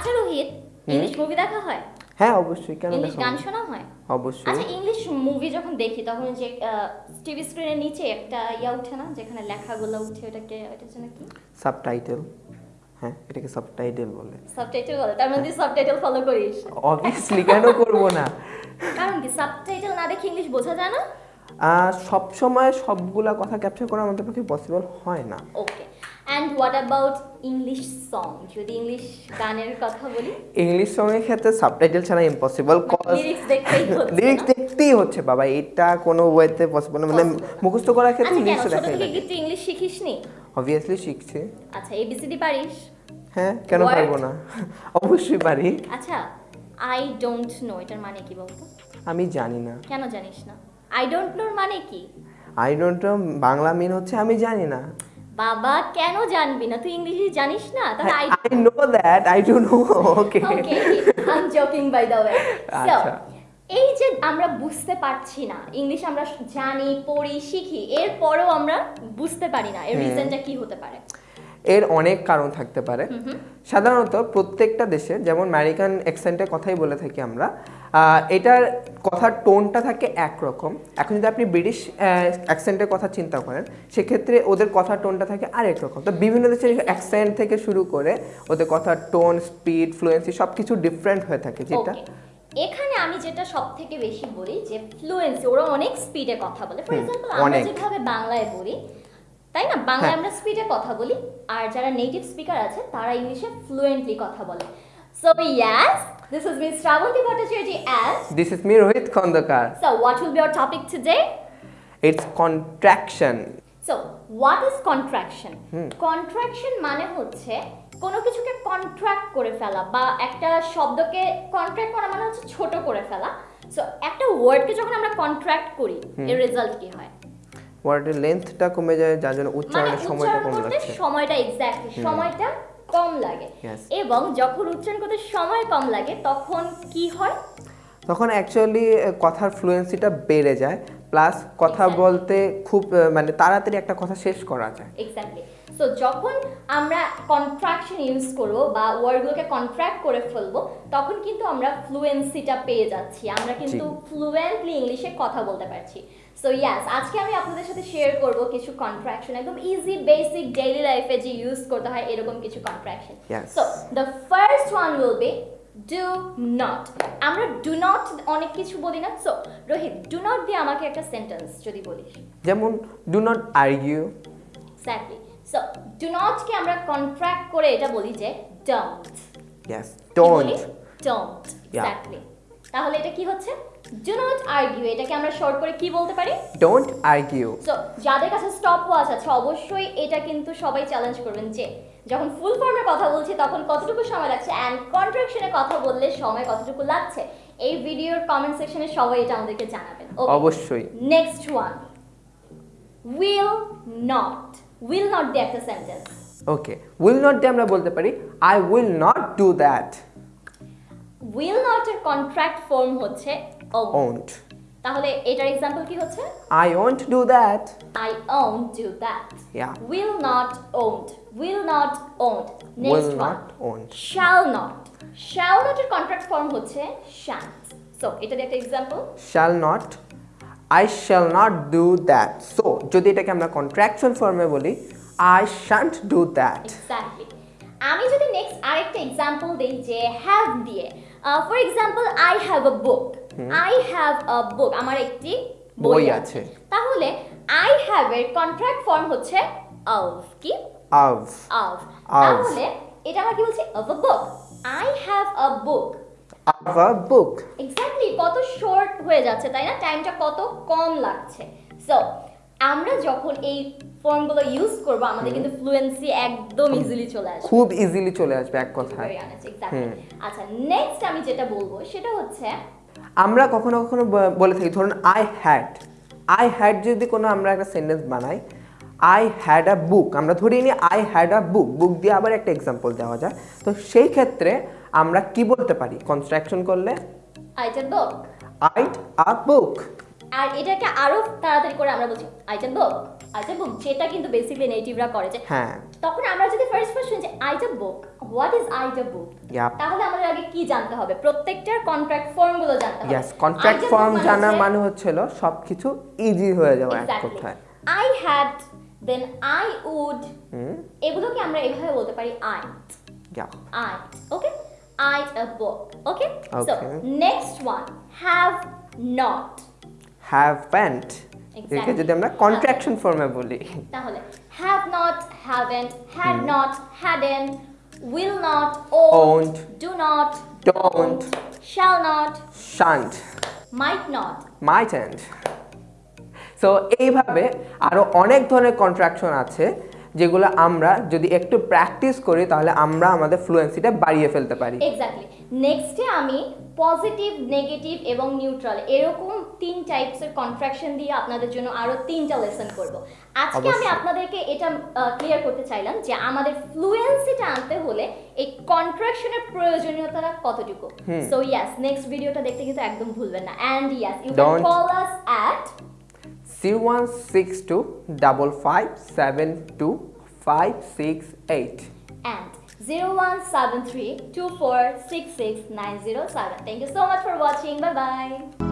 আচ্ছা Rohit English movie দেখা হয়? হ্যাঁ অবশ্যই কেন ইংলিশ গান শোনা হয়? অবশ্যই। আচ্ছা ইংলিশ মুভি যখন দেখি তখন যে টিভি স্ক্রিনের নিচে একটা ইয়া উঠে না যেখানে লেখাগুলো উঠে ওটাকে জন্য কি? সাবটাইটেল হ্যাঁ এটাকে সাবটাইটেল বলে। সাবটাইটেল বলে তার মধ্যে সাবটাইটেল ফলো করিস। অবভিয়াসলি কেন করব না? কারণ কি সাবটাইটেল না দেখে ইংলিশ বোঝা যায় না? সব সময় সবগুলা কথা ক্যাপচার করা আমাদের পক্ষে পসিবল হয় না। Okay and what about English song যদি ইংলিশ গানের কথা বলি? ইংলিশ সঙ্গের ক্ষেত্রে সাবটাইটেল ছাড়া ইম্পসিবল লিরিক্স দেখতেই হচ্ছে লিরিক্স দেখতেই হচ্ছে বাবা এটা কোনো ওয়েতে পসিবল না। মানে. মুখস্থ করার ক্ষেত্রে আচ্ছা লিরিক্স ছোট দেখাই লাগে। তুই ইংলিশ শিখিসনি? অবভিয়াসলি শিখছে। আচ্ছা এবিসিডি পারিস? হ্যাঁ কেন? পারব না? অবশ্যই পারি। আচ্ছা আই ডোন্ট নো এটার মানে কি বলতো? আমি জানি না। কেন জানিস না? আই ডোন্ট নোর মানে কি? I don't know Bangla mean হচ্ছে আমি জানি না। বাবা কেন জানবি না? তুই ইংলিশ জানিস না? তাহলে I I know that I don't know okay okay I am joking by the way so. এই যে আমরা বুঝতে পারছি না ইংলিশ আমরা জানি পড়ি শিখি এরপরও আমরা বুঝতে পারি না এর রিজনটা কি হতে পারে? এর অনেক কারণ থাকতে পারে। সাধারণত প্রত্যেকটা দেশে যেমন আমেরিকান অ্যাকসেন্টের কথাই বলে থাকি আমরা এটার কথার টোনটা থাকে একরকম। এখন যদি আপনি ব্রিটিশ অ্যাকসেন্টের কথা চিন্তা করেন সেক্ষেত্রে ওদের কথার টোনটা থাকে আরেক রকম। তো বিভিন্ন দেশের অ্যাকসেন্ট থেকে শুরু করে ওদের কথার টোন স্পিড ফ্লুয়েন্সি সব কিছু ডিফারেন্ট হয়ে থাকে যেটা এখানে আমি যেটা সব থেকে বেশি বলি যে ফ্লুয়েন্সি ওরা অনেক স্পিডে কথা বলে। ফর এক্সাম্পল আমরা যেভাবে বাংলায় বলি তাই না? বাংলায় হ্যাঁ। আমরা স্পিডে কথা বলি আর যারা নেটিভ স্পিকার আছে তারা ইংলিশে ফ্লুয়েন্টলি কথা বলে। So yes this is miss Shrabanti Bhattacharya and this is me Rohit Khandakar so what will be our topic today it's contraction so what is contraction contraction মানে হচ্ছে কোনো কিছুকে কন্ট্রাক্ট করে ফেলা বা একটা শব্দকে কন্ট্রাক্ট করা মানে হচ্ছে ছোট করে ফেলা। সো একটা ওয়ার্ডকে যখন আমরা কন্ট্রাক্ট করি এর রেজাল্ট কি হয়? ওয়ার্ডের লেন্থটা কমে যায় যার জন্য মানে উচ্চারণের সময়টা উচ্চারণ কম লাগছে। সময়টা এক্স্যাক্টলি সময়টা কম লাগে। এবং যখন উচ্চারণ করতে সময় কম লাগে তখন কি হয়? তখন অ্যাকচুয়ালি কথার ফ্লুয়েন্সিটা বেড়ে যায় প্লাস কথা বলতে খুব মানে তাড়াতাড়ি একটা কথা শেষ করা যায়। এক্স্যাক্টলি সো যখন আমরা কন্ট্রাকশন ইউজ করব বা ওয়ার্ডগুলোকে কন্ট্রাক্ট করে ফেলব তখন কিন্তু আমরা ফ্লুয়েন্সিটা পেয়ে যাচ্ছি। আমরা কিন্তু ফ্লুয়েন্টলি ইংলিশে কথা বলতে পারছি। সো ইয়াস আজকে আমি আপনাদের সাথে শেয়ার করব কিছু কন্ট্রাকশন একদম ইজি বেসিক ডেইলি লাইফে যে ইউজ করতে হয় এরকম কিছু contraction so the first one will be do not আমরা ডু নট অনেক কিছু বলি না। সো রোহিত ডু নট দিয়ে আমাকে একটা সেন্টেন্স যদি বলিস। যেমন do not argue exactly so do not কে আমরা কন্ট্রাক্ট করে এটা বলি যে don't yes don't don't exactly তাহলে এটা কি হচ্ছে? ডু নট আর্গিউ এটাকে আমরা শর্ট করে কি বলতে পারি? ডোন্ট আর্গিউ সো যাদের কাছে স্টপ ওয়াচ আছে অবশ্যই এটা কিন্তু সবাই চ্যালেঞ্জ করবেন যে যখন ফুল ফর্মে কথা বলছি তখন কতটুকু সময় লাগছে? অ্যান্ড কন্ট্রাকশনে কথা বললে সময় কতটুকু লাগছে? এই ভিডিওর কমেন্ট সেকশনে সবাই এটা আমাদেরকে জানাবেন। অবশ্যই। Next one will not will not দিয়ে একটা সেন্টেন্স ওকে উইল নট দিয়ে আমরা বলতে পারি I will not do that will not এর কন্ট্রাক্ট ফর্ম হচ্ছে ওন্ট তাহলে এটার এক্সাম্পল কি হচ্ছে? I won't do that I own do that. Yeah. will not owned. Will not owned. Will next one. Not won't shall not. Shall not এর contract form হচ্ছে shan't. So এটা একটা example shall not I shall not do that so যদি এটাকে আমরা contraction ফর্মে বলি I shan't do that exactly আমি যদি নেক্সট আরেকটা এক্সাম্পল দেই যে হ্যাভ দিয়ে for example I have a book I have a book আমার একটি বই আছে। তাহলে আই হ্যাভ এর কন্ট্রাক্ট ফর্ম হচ্ছে অফ কি? Of Of. তাহলে এটা আমরা কি বলছি? Of a book I have a book of a book exactly কত শর্ট হয়ে যাচ্ছে তাই না? টাইমটা কত কম লাগছে। সো আমরা যখন এই ফর্মগুলো ইউজ করব আমাদের কিন্তু ফ্লুয়েন্সি একদম ইজিলি চলে আসবে। খুব ইজিলি চলে আসবে এক কথায়. আচ্ছা নেক্সট আমি যেটা বলব সেটা হচ্ছে আমরা কখনো কখনো বলে থাকি ধরুন আই হ্যাড আই হ্যাড যদি কোনো আমরা একটা সেন্টেন্স বানাই আই হ্যাড আ বুক আমরা ধরিয়ে নিই আই হ্যাড আ বুক বুক দিয়ে আবার একটা এক্সাম্পল দেওয়া যায়। তো সেই ক্ষেত্রে আমরা কি বলতে পারি? কনস্ট্রাকশন করলে? I item book it a book আর এটাকে আরও তাড়াতাড়ি করে আমরা বলছি আইটেম বুক আইটেম বুক যেটা কিন্তু বেসিক্যালি নেটিভরা করে যে হ্যাঁ। তখন আমরা যদি ফার্স্ট ফার্স্ট শুনি যে আইটেম বুক হোয়াট ইজ আইটা বুক. তাহলে আমাদের আগে কি জানতে হবে প্রত্যেকটার কন্ট্রাক্ট ফর্মগুলো জানতে হবে কন্ট্রাক্ট ফর্ম মানে জানা মানে হচ্ছিল সবকিছু ইজি হয়ে যাওয়া এক. কথায় I had, then I would. হুম এগুলোকে আমরা এভাবে বলতে পারি I. I. Okay? I a book. Okay? So Okay. next one. Have not. Haven't Exactly. একে যদি আমরা কন্ট্রাকশন ফর্মে বলি তাহলে have not, haven't, had Hmm. not, hadn't, will not, owned, Owned. do not, Don't. shall not, shan't, might not. mightn't. So, এইভাবে আরও অনেক ধরনের কন্ট্রাকশন আছে যেগুলো আমরা যদি একটু প্র্যাকটিস করি তাহলে আমরা আমাদের ফ্লুয়েন্সিটা বাড়িয়ে ফেলতে পারি। এক্স্যাক্টলি নেক্সটে আমি পজিটিভ নেগেটিভ এবং নিউট্রাল এরকম তিন টাইপসের কন্ট্রাকশন দিয়ে আপনাদের জন্য আরও তিনটা লেসন করব। আজকে আমি আপনাদেরকে এটা ক্লিয়ার করতে চাইলাম যে আমাদের ফ্লুয়েন্সিটা আনতে হলে এই কন্ট্রাকশনের প্রয়োজনীয়তা কতটুকু? সো ইয়াস নেক্সট ভিডিওটা দেখতে কিন্তু একদম ভুলবেন না। And yes you can call us at 01625572568 and 0173246697. Thank you so much for watching. Bye bye.